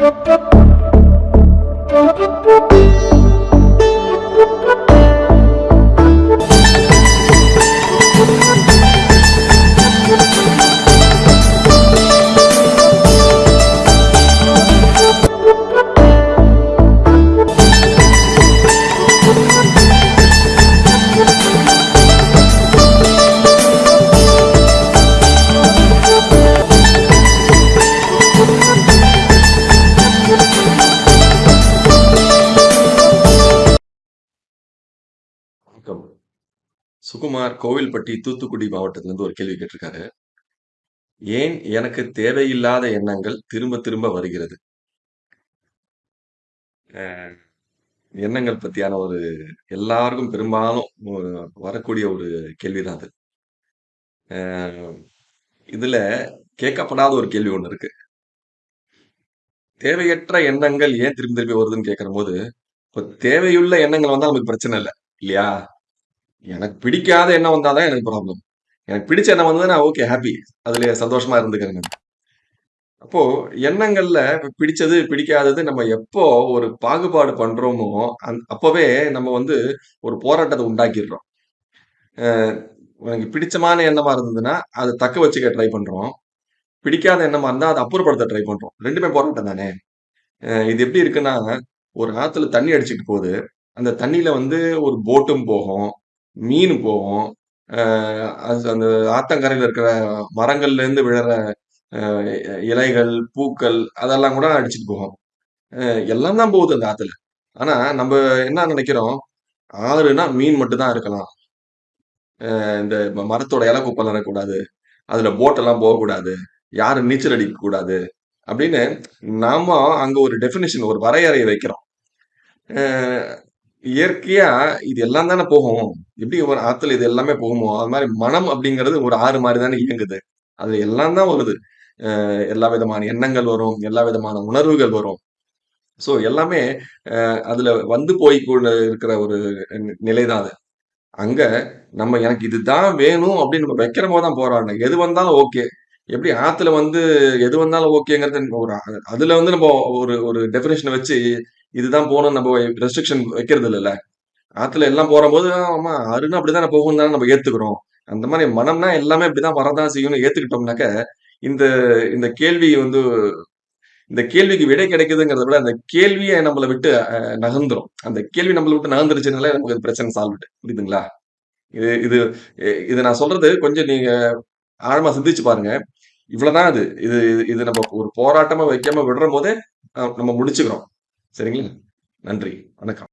வணக்கம். சுகுமார் கோவில்பட்டி, தூத்துக்குடி மாவட்டத்திலிருந்து ஒரு கேள்வி கேட்டிருக்காரு. ஏன் எனக்கு தேவையில்லாத எண்ணங்கள் திரும்ப திரும்ப வருகிறது? எண்ணங்கள் பத்தியான ஒரு எல்லாருக்கும் பெரும்பாலும் ஒரு வரக்கூடிய ஒரு கேள்விதான் அது. அ இதுல கேட்கப்படாத ஒரு கேள்வி ஒண்ணு இருக்கு. தேவையற்ற எண்ணங்கள் ஏன் திரும்பி திரும்பி வருதுன்னு கேட்கிறபோது, இப்ப தேவையுள்ள எண்ணங்கள் வந்தா நமக்கு பிரச்சனை இல்ல. இல்லையா? எனக்கு பிடிக்காத எண்ணம் வந்தா தான் எனக்கு ப்ராப்ளம். எனக்கு பிடிச்ச எண்ணம் வந்ததுன்னா ஓகே ஹாப்பி அதுல சந்தோஷமா இருந்துக்கிறேங்க. அப்போ எண்ணங்கள்ல பிடிச்சது, பிடிக்காதது நம்ம எப்போ ஒரு பாகுபாடு பண்றோமோ, அந் அப்பவே நம்ம வந்து ஒரு போராட்டத்தை உண்டாக்கிடுறோம் எனக்கு பிடிச்சமான எண்ணமா இருந்ததுன்னா, அதை தக்க வச்சுக்க ட்ரை பண்றோம். பிடிக்காத எண்ணமா இருந்தா, அதை அப்புறப்படுத்த ட்ரை பண்றோம். ரெண்டுமே போராட்டம் தானே! இது எப்படி இருக்குன்னா, ஒரு ஆத்துல தண்ணி அடிச்சுட்டு போகுது. அந்த தண்ணியில் வந்து ஒரு போட்டும் போகும், மீன் போகும். அ அது அந்த ஆத்தங்கரையில இருக்கிற மரங்கள்லேருந்து விழற அ இலைகள், பூக்கள் அதெல்லாம் கூட அடிச்சுட்டு போகும். அ எல்லாம் தான் போகுது அந்த ஆத்துல. ஆனா, நம்ப என்ன நெனைக்கிறோம், ஆறுனா மீன் மட்டும் தான் இருக்கலாம். அ இந்த ம மரத்தோட இல குப்பலாம் இருக்கக்கூடாது. அதுல போட்டெல்லாம் போகக்கூடாது. யாரும் நீச்சல் அடிக்கக்கூடாது. அப்படின்னு நாம அங்க ஒரு டெஃபினிஷன் ஒரு வரையறைய வைக்கிறோம். அ இயற்கையா இது எல்லாம் தானே போகும். எப்படி ஒரு ஆத்துல இது எல்லாமே போகுமோ, அது மாதிரி மனம் அப்படிங்கிறது ஒரு ஆறு மாதிரி தானே இயங்குது. அது எல்லாம் தான் வருது. எல்லா விதமான எண்ணங்கள் வரும். எல்லா விதமான உணர்வுகள் வரும். ஸோ எல்லாமே அதுல வந்து போய் இருக்கிற ஒரு நிலை தான் அது. அங்க நம்ம எனக்கு இதுதான் வேணும் அப்படின்னு நம்ம வைக்கிறபோது தான் போராடணும். எது வந்தாலும் ஓகே. எப்படி ஆத்துல வந்து எது வந்தாலும் ஓகேங்கிறது ஒரு அதுல வந்து நம்ம ஒரு ஒரு டெஃபினிஷன வச்சு இதுதான் போகணும் நம்ம ரெஸ்ட்ரிக்ஷன் வைக்கிறது இல்லைல்ல ஆற்றுல எல்லாம் போறம்போது ஆமா ஆறுனா அப்படிதான் போகும் தானே நம்ம ஏத்துக்கிறோம். அந்த மாதிரி மனம்னா எல்லாமே இப்படிதான் வரதான் செய்யும்னு ஏத்துக்கிட்டோம்னாக்க, இந்த இந்த கேள்வி வந்து இந்த கேள்விக்கு விடை கிடைக்குதுங்கிறத விட, அந்த கேள்வியை நம்மள விட்டு நகர்ந்துரும். அந்த கேள்வி நம்மள விட்டு நகர்ந்துருச்சுனால நமக்கு பிரச்சனை சால்வ்டு. புரியுதுங்களா? இது இது இது நான் சொல்றது கொஞ்சம் நீங்க ஆழமா சிந்திச்சு பாருங்க. இவ்வளவுதான் அது இது இது இது நம்ம ஒரு போராட்டமா வைக்காம விடுறம்போதே, போதே நம்ம முடிச்சுக்கிறோம். சரிங்களா? நன்றி. வணக்கம்.